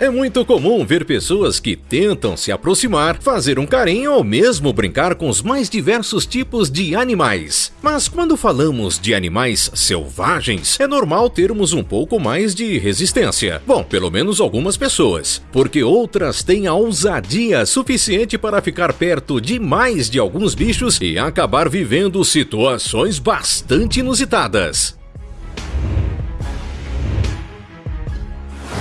É muito comum ver pessoas que tentam se aproximar, fazer um carinho ou mesmo brincar com os mais diversos tipos de animais. Mas quando falamos de animais selvagens, é normal termos um pouco mais de resistência. Bom, pelo menos algumas pessoas, porque outras têm a ousadia suficiente para ficar perto demais de alguns bichos e acabar vivendo situações bastante inusitadas.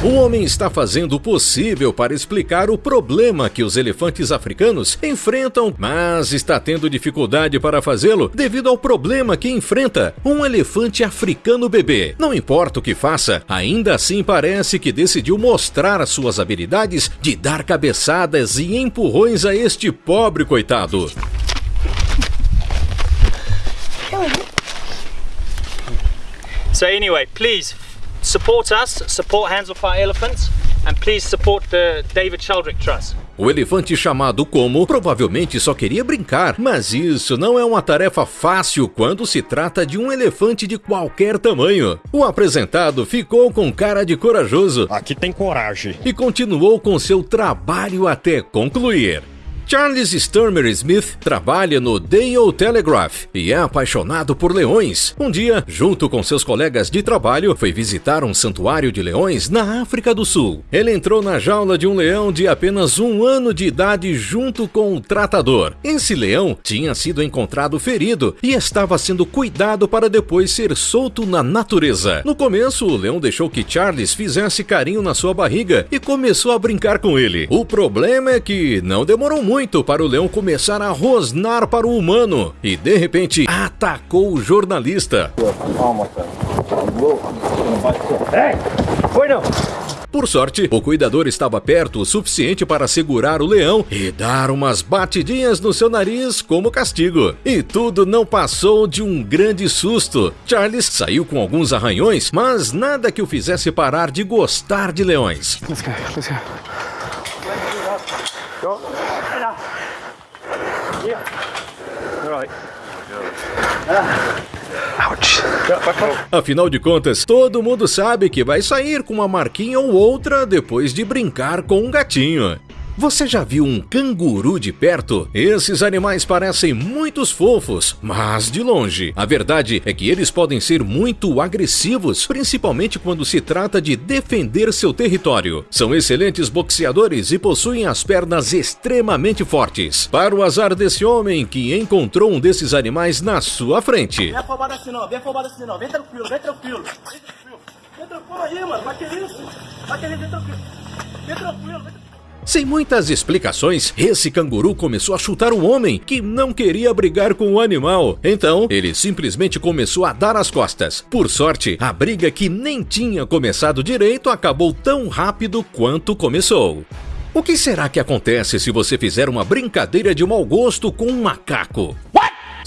O homem está fazendo o possível para explicar o problema que os elefantes africanos enfrentam, mas está tendo dificuldade para fazê-lo devido ao problema que enfrenta um elefante africano bebê. Não importa o que faça, ainda assim parece que decidiu mostrar as suas habilidades de dar cabeçadas e empurrões a este pobre coitado. So anyway, please support us, support Hands of Fire Elephants, and please support the David Sheldrick Trust. O elefante chamado Como provavelmente só queria brincar, mas isso não é uma tarefa fácil quando se trata de um elefante de qualquer tamanho. O apresentado ficou com cara de corajoso. Aqui tem coragem. E continuou com seu trabalho até concluir. Charles Sturmer Smith trabalha no Dale Telegraph e é apaixonado por leões. Um dia, junto com seus colegas de trabalho, foi visitar um santuário de leões na África do Sul. Ele entrou na jaula de um leão de apenas um ano de idade junto com o tratador. Esse leão tinha sido encontrado ferido e estava sendo cuidado para depois ser solto na natureza. No começo, o leão deixou que Charles fizesse carinho na sua barriga e começou a brincar com ele. O problema é que não demorou muito muito para o leão começar a rosnar para o humano e, de repente, atacou o jornalista. Foi não! Por sorte, o cuidador estava perto o suficiente para segurar o leão e dar umas batidinhas no seu nariz como castigo. E tudo não passou de um grande susto. Charles saiu com alguns arranhões, mas nada que o fizesse parar de gostar de leões. Let's go, let's go. Go. Yeah. All right. Afinal de contas, todo mundo sabe que vai sair com uma marquinha ou outra depois de brincar com um gatinho. Você já viu um canguru de perto? Esses animais parecem muitos fofos, mas de longe. A verdade é que eles podem ser muito agressivos, principalmente quando se trata de defender seu território. São excelentes boxeadores e possuem as pernas extremamente fortes. Para o azar desse homem que encontrou um desses animais na sua frente. Vem assim não, vem assim não, vem tranquilo, vem tranquilo. Vem tranquilo, aí, mano, vai querer isso. Vai vem tranquilo. Vem tranquilo, vem tranquilo. Sem muitas explicações, esse canguru começou a chutar o homem que não queria brigar com o animal. Então, ele simplesmente começou a dar as costas. Por sorte, a briga que nem tinha começado direito acabou tão rápido quanto começou. O que será que acontece se você fizer uma brincadeira de mau gosto com um macaco?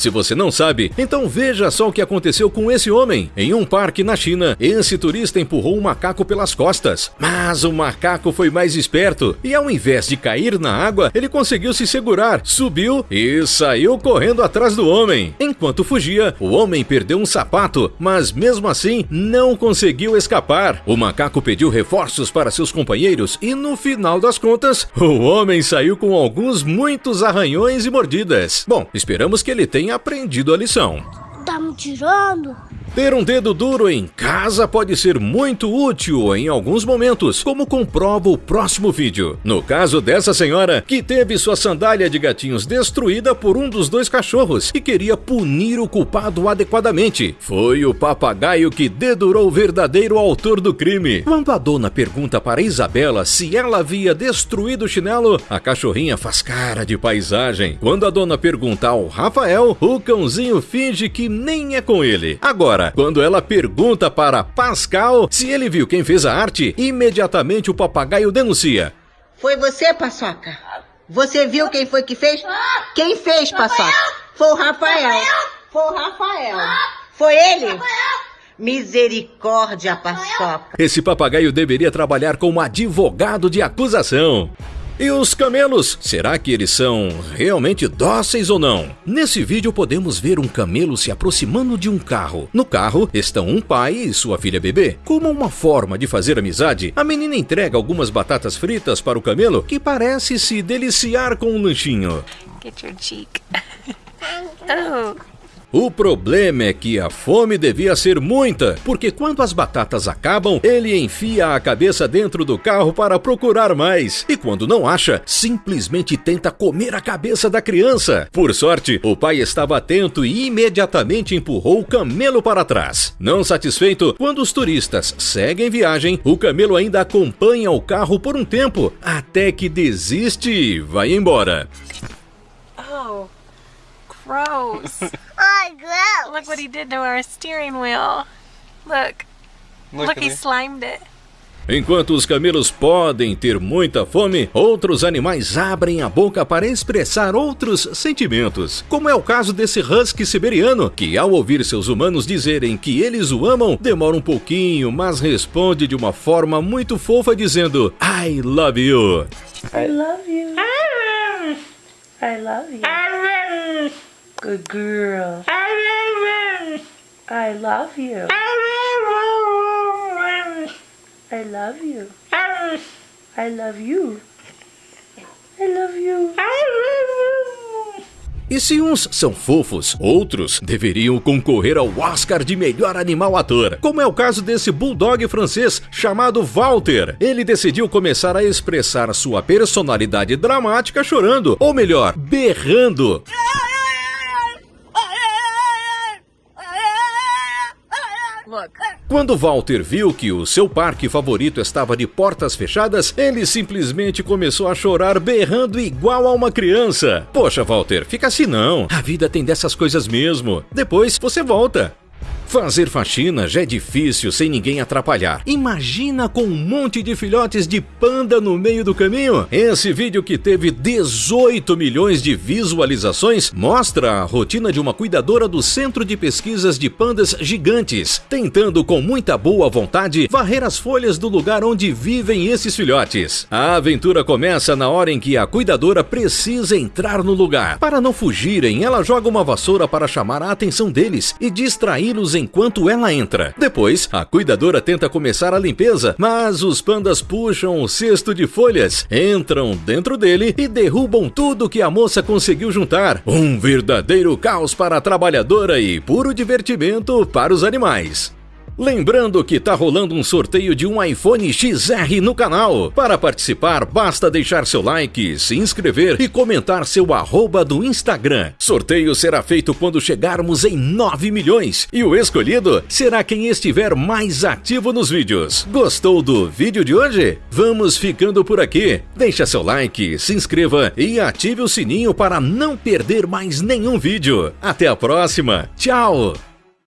Se você não sabe, então veja só o que aconteceu com esse homem. Em um parque na China, esse turista empurrou um macaco pelas costas. Mas o macaco foi mais esperto e, ao invés de cair na água, ele conseguiu se segurar, subiu e saiu correndo atrás do homem. Enquanto fugia, o homem perdeu um sapato, mas mesmo assim não conseguiu escapar. O macaco pediu reforços para seus companheiros e, no final das contas, o homem saiu com alguns muitos arranhões e mordidas. Bom, esperamos que ele tenha aprendido a lição. Tá me tirando? Ter um dedo duro em casa pode ser muito útil em alguns momentos, como comprova o próximo vídeo. No caso dessa senhora, que teve sua sandália de gatinhos destruída por um dos dois cachorros e queria punir o culpado adequadamente. Foi o papagaio que dedurou o verdadeiro autor do crime. Quando a dona pergunta para Isabela se ela havia destruído o chinelo, a cachorrinha faz cara de paisagem. Quando a dona pergunta ao Rafael, o cãozinho finge que nem é com ele. Agora, quando ela pergunta para Pascal se ele viu quem fez a arte, imediatamente o papagaio denuncia. Foi você, Paçoca? Você viu quem foi que fez? Quem fez, Paçoca? Foi o Rafael. Foi o Rafael. Foi ele? Misericórdia, Paçoca. Esse papagaio deveria trabalhar como advogado de acusação. E os camelos? Será que eles são realmente dóceis ou não? Nesse vídeo podemos ver um camelo se aproximando de um carro. No carro estão um pai e sua filha bebê. Como uma forma de fazer amizade, a menina entrega algumas batatas fritas para o camelo, que parece se deliciar com um lanchinho. Get your cheek. oh. O problema é que a fome devia ser muita, porque quando as batatas acabam, ele enfia a cabeça dentro do carro para procurar mais. E quando não acha, simplesmente tenta comer a cabeça da criança. Por sorte, o pai estava atento e imediatamente empurrou o camelo para trás. Não satisfeito, quando os turistas seguem viagem, o camelo ainda acompanha o carro por um tempo, até que desiste e vai embora. Oh. Gross. Gross. Look what he did to our steering wheel. Look. Look, he slimed it. Enquanto os camelos podem ter muita fome, outros animais abrem a boca para expressar outros sentimentos. Como é o caso desse husky siberiano, que ao ouvir seus humanos dizerem que eles o amam, demora um pouquinho, mas responde de uma forma muito fofa dizendo I love you. I love you. I love you. Good girl. I love you. I love you. I love you. I love you. E se uns são fofos, outros deveriam concorrer ao Oscar de melhor animal ator, como é o caso desse bulldog francês chamado Walter. Ele decidiu começar a expressar sua personalidade dramática chorando, ou melhor, berrando. Quando Walter viu que o seu parque favorito estava de portas fechadas, ele simplesmente começou a chorar berrando igual a uma criança. Poxa, Walter, fica assim não. A vida tem dessas coisas mesmo. Depois você volta. Fazer faxina já é difícil sem ninguém atrapalhar. Imagina com um monte de filhotes de panda no meio do caminho. Esse vídeo que teve 18 milhões de visualizações mostra a rotina de uma cuidadora do Centro de Pesquisas de Pandas Gigantes, tentando com muita boa vontade varrer as folhas do lugar onde vivem esses filhotes. A aventura começa na hora em que a cuidadora precisa entrar no lugar. Para não fugirem, ela joga uma vassoura para chamar a atenção deles e distraí-los enquanto ela entra. Depois, a cuidadora tenta começar a limpeza, mas os pandas puxam o cesto de folhas, entram dentro dele e derrubam tudo que a moça conseguiu juntar. Um verdadeiro caos para a trabalhadora e puro divertimento para os animais. Lembrando que tá rolando um sorteio de um iPhone XR no canal. Para participar, basta deixar seu like, se inscrever e comentar seu arroba do Instagram. Sorteio será feito quando chegarmos em 9 milhões e o escolhido será quem estiver mais ativo nos vídeos. Gostou do vídeo de hoje? Vamos ficando por aqui. Deixa seu like, se inscreva e ative o sininho para não perder mais nenhum vídeo. Até a próxima. Tchau!